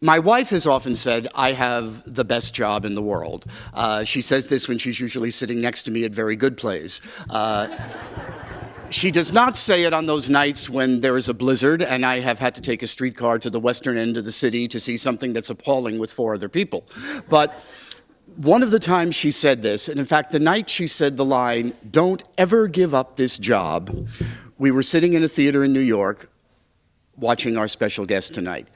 My wife has often said I have the best job in the world. Uh, she says this when she's usually sitting next to me at very good plays. Uh, she does not say it on those nights when there is a blizzard and I have had to take a streetcar to the western end of the city to see something that's appalling with four other people. But one of the times she said this, and in fact, the night she said the line, don't ever give up this job, we were sitting in a theater in New York watching our special guest tonight.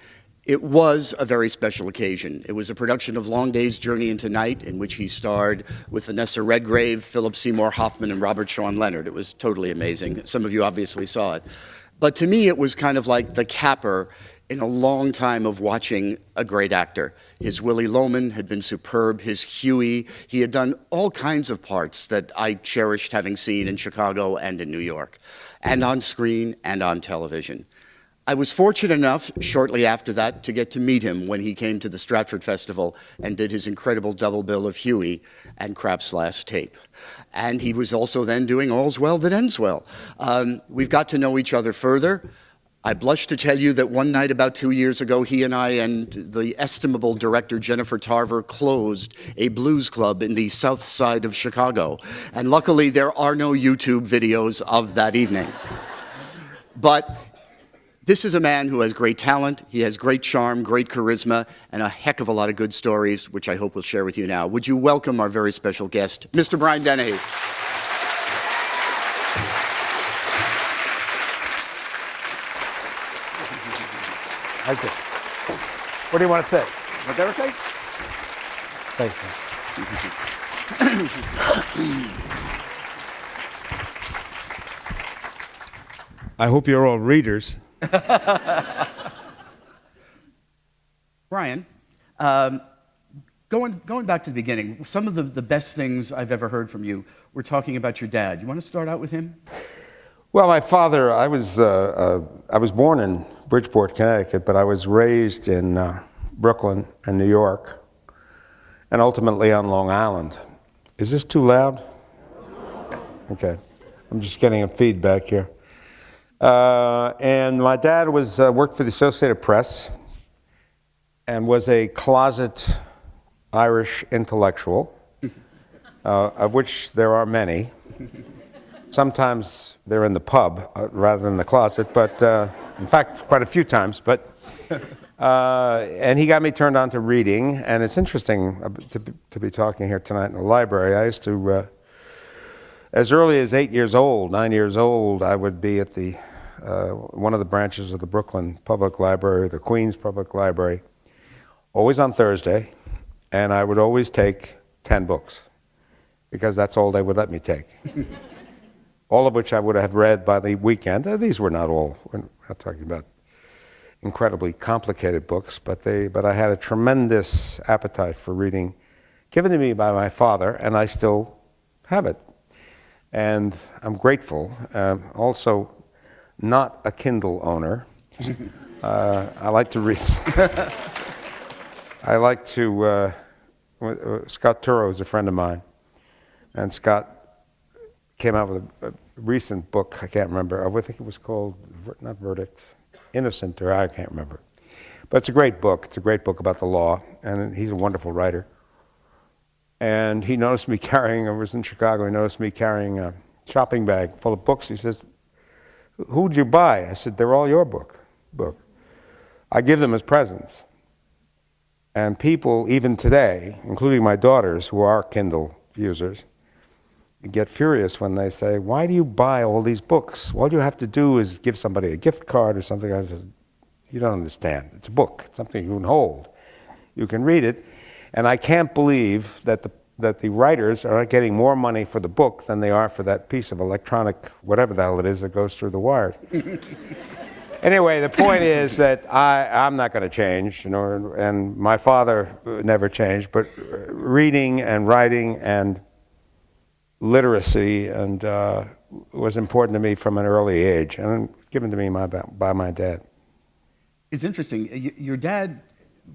It was a very special occasion. It was a production of Long Day's Journey into Night, in which he starred with Vanessa Redgrave, Philip Seymour Hoffman, and Robert Sean Leonard. It was totally amazing. Some of you obviously saw it. But to me, it was kind of like the capper in a long time of watching a great actor. His Willy Loman had been superb, his Hughie. He had done all kinds of parts that I cherished having seen in Chicago and in New York, and on screen and on television. I was fortunate enough, shortly after that, to get to meet him when he came to the Stratford Festival and did his incredible double bill of Hughie and Krapp's Last Tape. And he was also then doing All's Well That Ends Well. Um, we've got to know each other further. I blush to tell you that one night about two years ago, he and I and the estimable director Jennifer Tarver closed a blues club in the south side of Chicago. And luckily, there are no YouTube videos of that evening. But this is a man who has great talent, he has great charm, great charisma, and a heck of a lot of good stories, which I hope we'll share with you now. Would you welcome our very special guest, Mr. Brian Dennehy. Thank you. What do you want to say? Want everything? Thank you. I hope you're all readers. Brian, um, going, going back to the beginning, some of the, the best things I've ever heard from you were talking about your dad. You want to start out with him? Well, my father, I was, uh, uh, I was born in Bridgeport, Connecticut, but I was raised in uh, Brooklyn and New York, and ultimately on Long Island. Is this too loud? Okay. I'm just getting a feedback here. Uh, and my dad was uh, worked for the Associated Press and was a closet Irish intellectual, uh, of which there are many. Sometimes they're in the pub uh, rather than the closet, but uh, in fact, quite a few times. But uh, and he got me turned on to reading, and it's interesting to, to be talking here tonight in the library. I used to as early as eight years old, nine years old, I would be at the uh, one of the branches of the Brooklyn Public Library, the Queens Public Library, always on Thursday, and I would always take 10 books because that's all they would let me take. all of which I would have read by the weekend. Uh, these were not all, we're not talking about incredibly complicated books, but, they, but I had a tremendous appetite for reading given to me by my father, and I still have it. And I'm grateful. Um, also, not a Kindle owner. Uh, I like to read. I like to. Uh, uh, Scott Turow is a friend of mine, and Scott came out with a, a, recent book. I can't remember. I think it was called not Verdict, Innocent, or I can't remember. But it's a great book. It's a great book about the law, and he's a wonderful writer. And he noticed me carrying. I was in Chicago. He noticed me carrying a shopping bag full of books. He says, Who'd you buy? I said, They're all your book. book. I give them as presents. And people, even today, including my daughters who are Kindle users, get furious when they say, Why do you buy all these books? All you have to do is give somebody a gift card or something. I said, You don't understand. It's a book, it's something you can hold. You can read it. And I can't believe that the that the writers are getting more money for the book than they are for that piece of electronic, whatever the hell it is that goes through the wires. anyway, the point is that I, I'm not going to change, you know, and my father never changed, but reading and writing and literacy and uh, was important to me from an early age and given to me my, by my dad. It's interesting. Your dad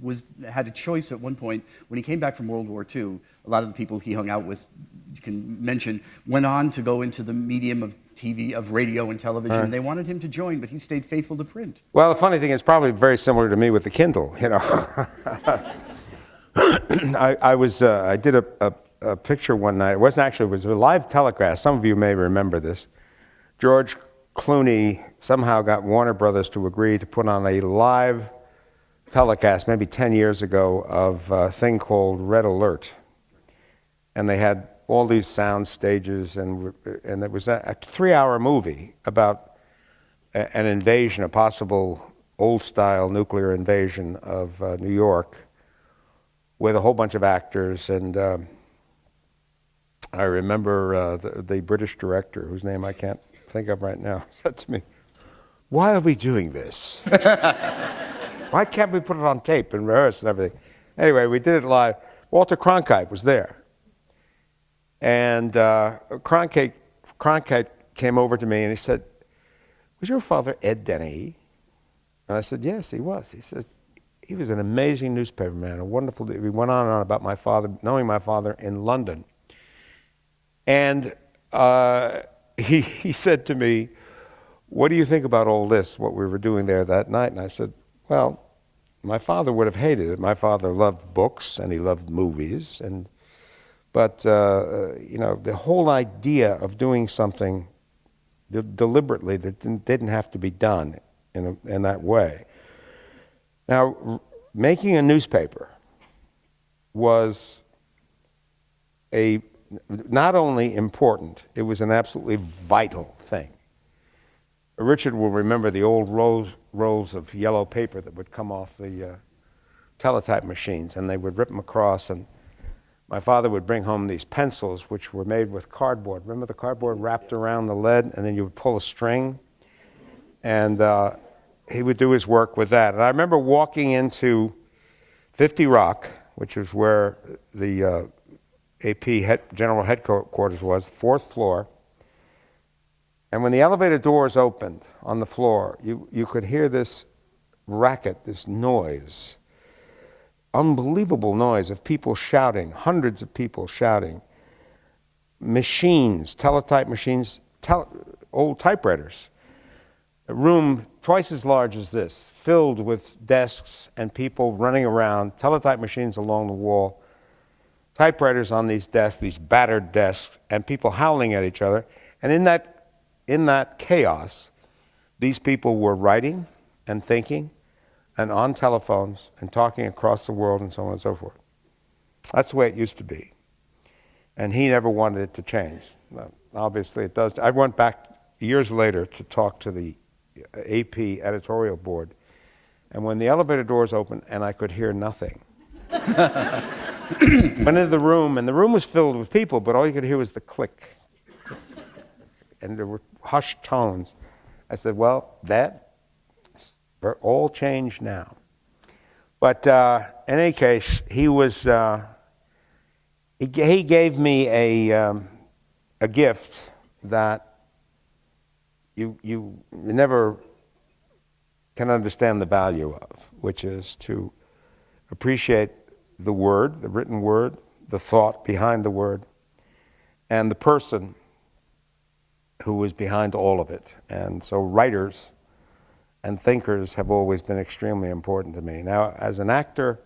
was, had a choice at one point when he came back from World War II. A lot of the people he hung out with you can mention, went on to go into the medium of TV, of radio and television. And they wanted him to join, but he stayed faithful to print. Well, the funny thing is probably very similar to me with the Kindle. You know, I, I was uh, I did a, a, a picture one night. It wasn't actually it was a live telecast. Some of you may remember this. George Clooney somehow got Warner Brothers to agree to put on a live telecast, maybe 10 years ago, of a thing called Red Alert, and they had all these sound stages, and and it was a, a three-hour movie about a- an invasion, a possible old-style nuclear invasion of uh, New York, with a whole bunch of actors. And um I remember uh, the, the British director, whose name I can't think of right now, said to me, "Why are we doing this? Why can't we put it on tape and rehearse and everything?" Anyway, we did it live. Walter Cronkite was there. And uh, Cronkite, Cronkite came over to me and he said, Was your father Ed Dennehy? And I said, Yes, he was. He says, He was an amazing newspaper man, a wonderful. We went on and on about my father, knowing my father in London. And uh, he, he said to me, What do you think about all this, what we were doing there that night? And I said, Well, my father would have hated it. My father loved books and he loved movies. And, but, uh, you know, the whole idea of doing something de- deliberately that didn't, didn't have to be done in, a, in that way. Now, making a newspaper was a not only important, it was an absolutely vital thing. Richard will remember the old rolls, rolls of yellow paper that would come off the uh, teletype machines, and they would rip them across. And my father would bring home these pencils, which were made with cardboard. Remember the cardboard wrapped around the lead, and then you would pull a string, and uh, he would do his work with that. And I remember walking into 50 Rock, which is where the uh, AP head, general headquarters was, fourth floor. And when the elevator doors opened on the floor, you, you could hear this racket, this noise, unbelievable noise of people shouting, hundreds of people shouting, machines, teletype machines, old typewriters, a room twice as large as this, filled with desks and people running around, teletype machines along the wall, typewriters on these desks, these battered desks, and people howling at each other. And in that in that chaos, these people were writing and thinking and on telephones and talking across the world and so on and so forth. That's the way it used to be. And he never wanted it to change. Well, obviously, it does. I went back years later to talk to the AP editorial board, and when the elevator doors opened and I could hear nothing, went into the room, and the room was filled with people, but all you could hear was the click and there were hushed tones. I said, Well, that all changed now. But uh, in any case, he was, uh, he, he gave me a, um, a gift that you, you never can understand the value of, which is to appreciate the word, the written word, the thought behind the word, and the person who was behind all of it. And so writers and thinkers have always been extremely important to me. Now, as an actor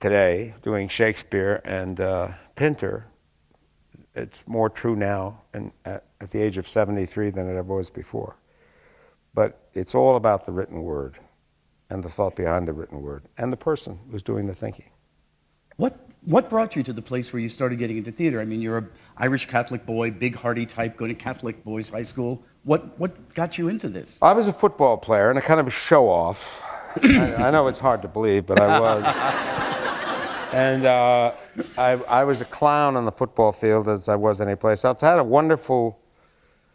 today, doing Shakespeare and uh, Pinter, it's more true now and at, at the age of 73 than it ever was before. But it's all about the written word and the thought behind the written word and the person who's doing the thinking. What, what brought you to the place where you started getting into theater? I mean, you're an Irish Catholic boy, big hearty type, going to Catholic boys' high school. What, what got you into this? I was a football player and a kind of a show off. I, I know it's hard to believe, but I was. and uh, I, I was a clown on the football field as I was any place else. I had a wonderful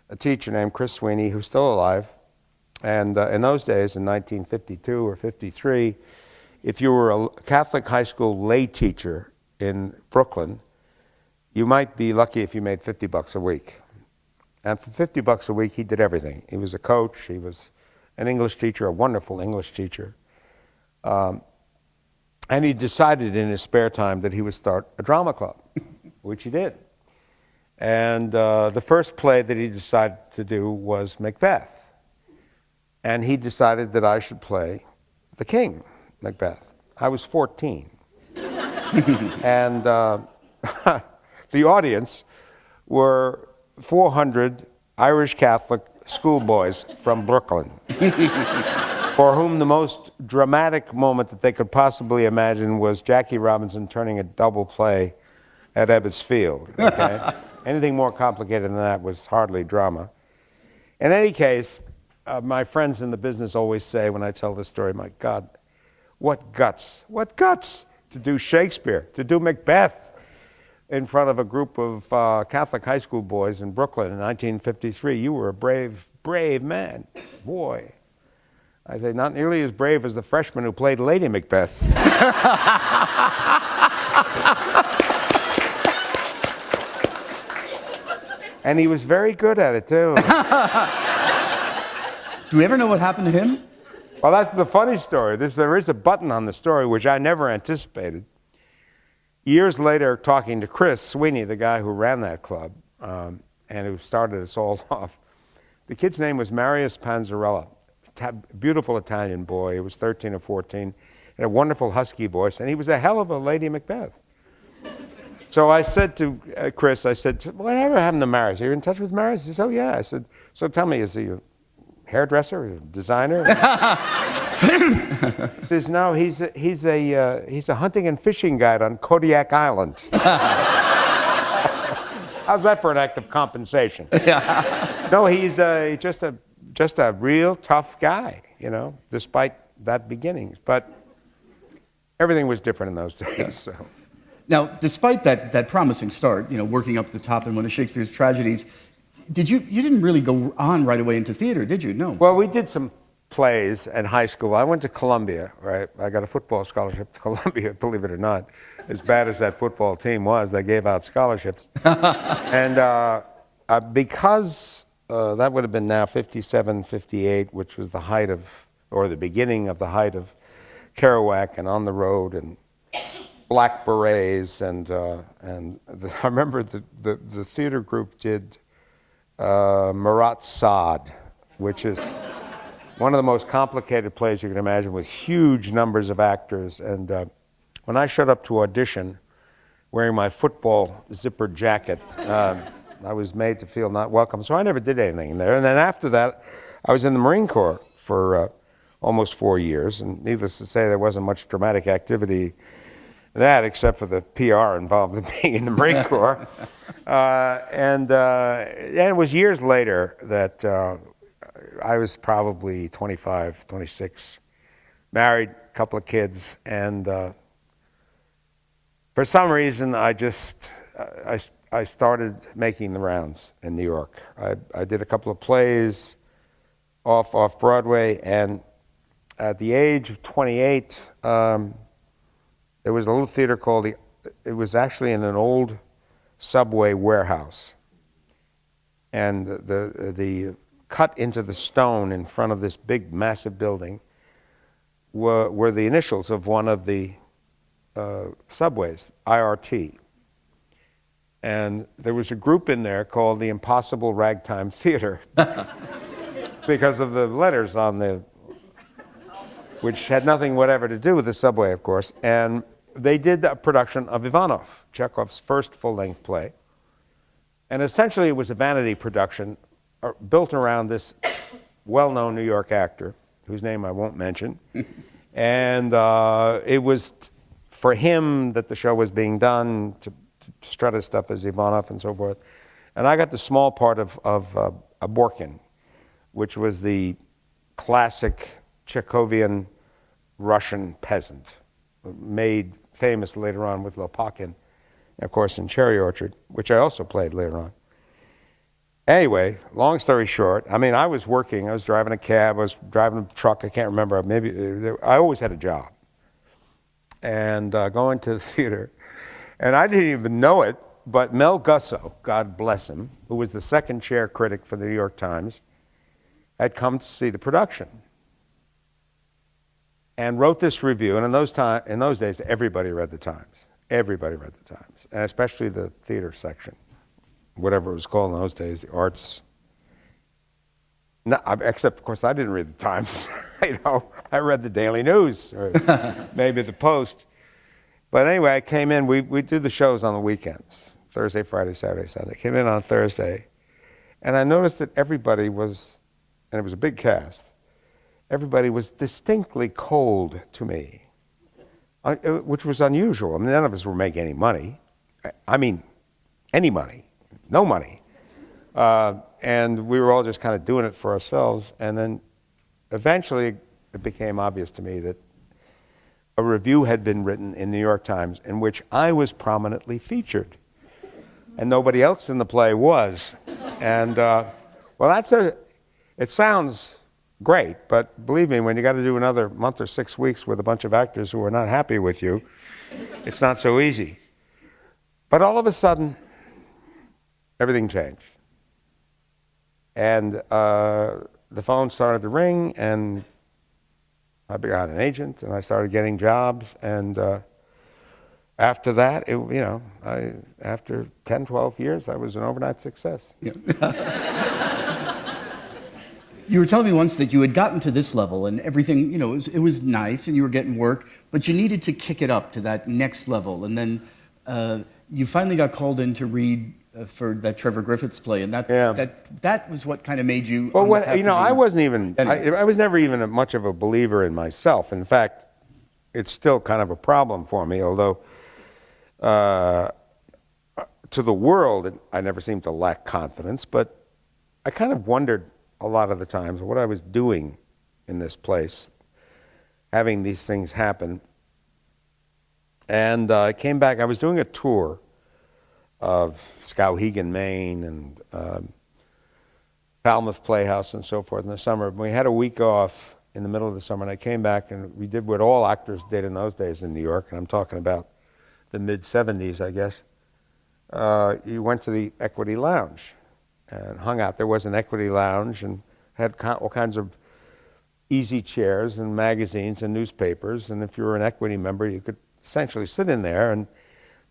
a teacher named Chris Sweeney, who's still alive. And uh, in those days, in 1952 or 53, if you were a Catholic high school lay teacher in Brooklyn, you might be lucky if you made 50 bucks a week. And for 50 bucks a week, he did everything. He was a coach, he was an English teacher, a wonderful English teacher. Um, and he decided in his spare time that he would start a drama club, which he did. And uh, the first play that he decided to do was Macbeth. And he decided that I should play the king, Macbeth. I was 14. and uh, the audience were 400 Irish Catholic schoolboys from Brooklyn, for whom the most dramatic moment that they could possibly imagine was Jackie Robinson turning a double play at Ebbets Field. Okay? Anything more complicated than that was hardly drama. In any case, uh, my friends in the business always say when I tell this story, my God, what guts, what guts to do Shakespeare, to do Macbeth in front of a group of uh, Catholic high school boys in Brooklyn in 1953. You were a brave, brave man, boy. I say, not nearly as brave as the freshman who played Lady Macbeth. and he was very good at it, too. Do we ever know what happened to him? Well, that's the funny story. There's, there is a button on the story which I never anticipated. Years later, talking to Chris Sweeney, the guy who ran that club um, and who started us all off, the kid's name was Marius Panzarella, beautiful Italian boy. He was 13 or 14, had a wonderful husky voice, and he was a hell of a Lady Macbeth. So I said to uh, Chris, I said, whatever happened to Marius? Are you in touch with Marius? He said, oh, yeah. I said, so tell me, is he a hairdresser, a designer? he says, no, he's a, he's, a, uh, he's a hunting and fishing guide on Kodiak Island. How's that for an act of compensation? Yeah. no, he's uh, just, a, just a real tough guy, you know, despite that beginnings. But everything was different in those days. So. Now, despite that, that promising start, you know, working up the top in one of Shakespeare's tragedies, did you, you didn't really go on right away into theater, did you? No. Well, we did some plays in high school. I went to Columbia, right? I got a football scholarship to Columbia, believe it or not. As bad as that football team was, they gave out scholarships. and uh, uh, because uh, that would have been now 57, 58, which was the height of, or the beginning of the height of Kerouac and On the Road and black berets and uh, and the, I remember the, the, the theater group did uh, Marat Sade, which is one of the most complicated plays you can imagine with huge numbers of actors. And uh, when I showed up to audition wearing my football zippered jacket, uh, I was made to feel not welcome. So I never did anything in there. And then after that, I was in the Marine Corps for uh, almost four years. And needless to say, there wasn't much dramatic activity that, except for the PR involved in being in the Marine Corps. Uh, and, uh, and it was years later that uh, I was probably 25, 26, married, couple of kids, and uh, for some reason I just I, I started making the rounds in New York. I, I did a couple of plays off off Broadway, and at the age of 28. Um, there was a little theater called the, it was actually in an old subway warehouse. And the, the cut into the stone in front of this big, massive building were, were the initials of one of the uh, subways, IRT. And there was a group in there called the Impossible Ragtime Theater because of the letters on the, which had nothing whatever to do with the subway, of course. And they did a production of Ivanov, Chekhov's first full length play. And essentially, it was a vanity production uh, built around this well known New York actor, whose name I won't mention. and uh, it was for him that the show was being done to, to strut his stuff as Ivanov and so forth. And I got the small part of, of uh, Borkin, which was the classic Chekhovian Russian peasant, made famous later on with Lopakin, of course, in Cherry Orchard, which I also played later on. Anyway, long story short, I mean, I was working. I was driving a cab. I was driving a truck. I can't remember. Maybe uh, I always had a job. And uh, going to the theater, and I didn't even know it, but Mel Gussow, God bless him, who was the second chair critic for the New York Times, had come to see the production and wrote this review. And in those, time, in those days, everybody read the Times. Everybody read the Times, and especially the theater section. Whatever it was called in those days, the arts. No, except, of course, I didn't read the Times. you know, I read the Daily News or maybe the Post. But anyway, I came in. We we do the shows on the weekends, Thursday, Friday, Saturday, Sunday. Came in on Thursday, and I noticed that everybody was, and it was a big cast. Everybody was distinctly cold to me, uh, which was unusual. I mean, none of us were making any money. I mean, any money, no money. Uh, and we were all just kind of doing it for ourselves. And then eventually it became obvious to me that a review had been written in the New York Times in which I was prominently featured. And nobody else in the play was. And, uh, well, that's a, it sounds great, but believe me, when you got to do another month or six weeks with a bunch of actors who are not happy with you, it's not so easy. But all of a sudden, everything changed. And uh, the phone started to ring, and I got an agent, and I started getting jobs. And uh, after that, it, you know, I, after 10, 12 years, I was an overnight success. Yeah. You were telling me once that you had gotten to this level and everything, you know, it was, it was nice and you were getting work, but you needed to kick it up to that next level. And then uh, you finally got called in to read for that Trevor Griffiths play, and that Yeah. that that was what kind of made you. Well, what, you know, I wasn't even, I, I was never even a, much of a believer in myself. In fact, it's still kind of a problem for me, although uh, to the world, I never seemed to lack confidence, but I kind of wondered a lot of the times what I was doing in this place, having these things happen. And uh, I came back, I was doing a tour of Skowhegan, Maine, and um, Falmouth Playhouse and so forth in the summer. We had a week off in the middle of the summer, and I came back and we did what all actors did in those days in New York, and I'm talking about the mid 70s, I guess. Uh, you went to the Equity Lounge and hung out. There was an Equity Lounge and had all kinds of easy chairs and magazines and newspapers. And if you were an Equity member, you could essentially sit in there. And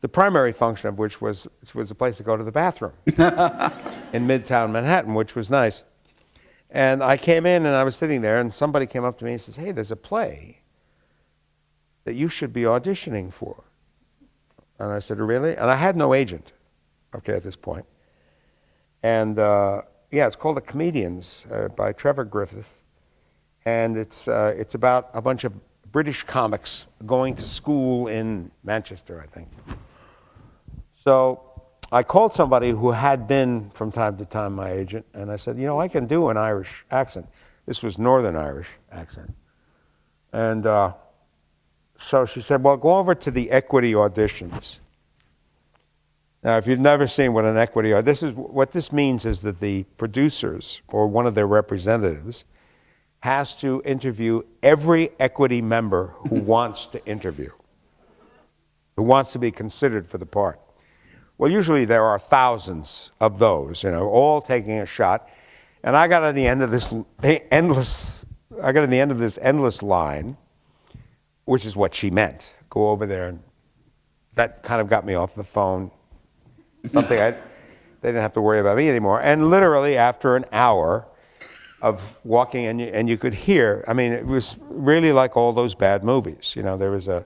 the primary function of which was was a place to go to the bathroom in Midtown Manhattan, which was nice. And I came in and I was sitting there, and somebody came up to me and says, "Hey, there's a play that you should be auditioning for." And I said, "Really?" And I had no agent, okay, at this point. And uh, yeah, it's called The Comedians uh, by Trevor Griffiths, and it's uh, it's about a bunch of British comics going to school in Manchester, I think. So I called somebody who had been from time to time my agent, and I said, you know, I can do an Irish accent. This was Northern Irish accent, and uh, so she said, well, go over to the Equity auditions. Now, if you've never seen what an equity are, this is what this means is that the producers or one of their representatives has to interview every equity member who wants to interview, who wants to be considered for the part. Well, usually there are thousands of those, you know, all taking a shot. And I got to the end of this endless, I got to the end of this endless line, which is what she meant. Go over there, and that kind of got me off the phone something I, they didn't have to worry about me anymore. And literally after an hour of walking, and you, and you could hear, I mean, it was really like all those bad movies. You know, there was a,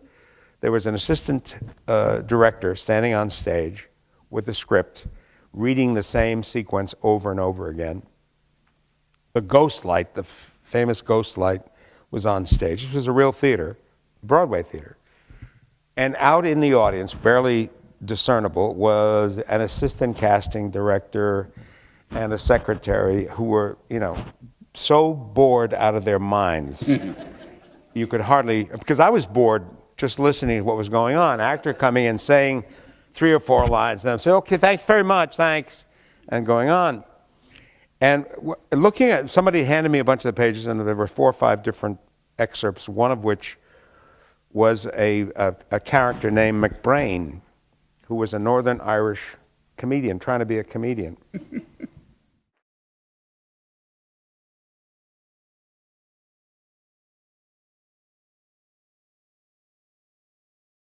there was an assistant uh, director standing on stage with a script, reading the same sequence over and over again. The Ghost Light, the f- famous Ghost Light, was on stage. This was a real theater, Broadway theater. And out in the audience, barely discernible, was an assistant casting director and a secretary who were, you know, so bored out of their minds. you could hardly, because I was bored just listening to what was going on. Actor coming in saying three or four lines, and I'm saying, okay, thanks very much, thanks, and going on. And looking at, somebody handed me a bunch of the pages, and there were four or five different excerpts, one of which was a, a, a character named McBrain, who was a Northern Irish comedian, trying to be a comedian.